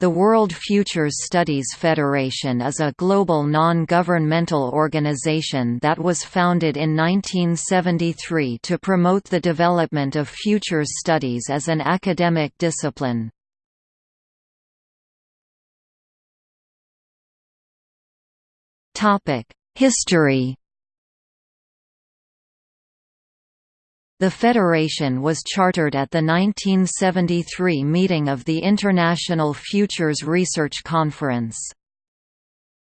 The World Futures Studies Federation is a global non-governmental organization that was founded in 1973 to promote the development of futures studies as an academic discipline. History The federation was chartered at the 1973 meeting of the International Futures Research Conference.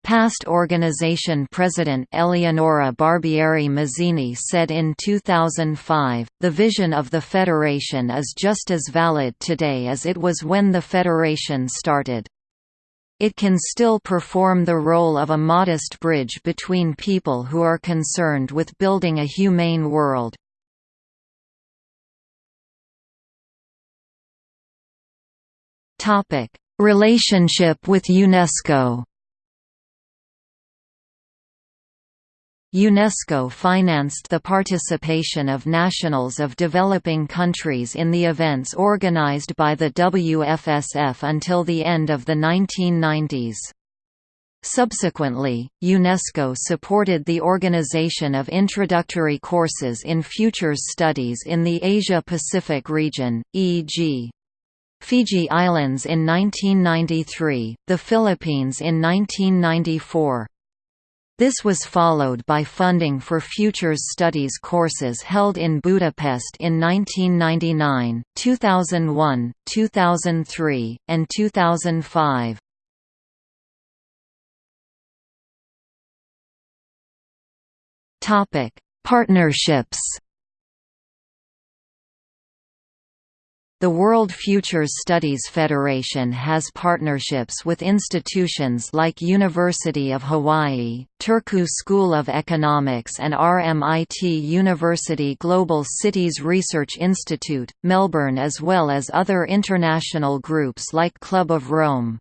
Past organization president Eleonora Barbieri Masini said in 2005, the vision of the Federation is just as valid today as it was when the Federation started. It can still perform the role of a modest bridge between people who are concerned with building a humane world. Topic: Relationship with UNESCO. UNESCO financed the participation of nationals of developing countries in the events organized by the WFSF until the end of the 1990s. Subsequently, UNESCO supported the organization of introductory courses in futures studies in the Asia-Pacific region, e.g. Fiji Islands in 1993, the Philippines in 1994. This was followed by funding for Futures Studies courses held in Budapest in 1999, 2001, 2003, and 2005. Partnerships The World Futures Studies Federation has partnerships with institutions like University of Hawaii, Turku School of Economics and RMIT University Global Cities Research Institute, Melbourne as well as other international groups like Club of Rome.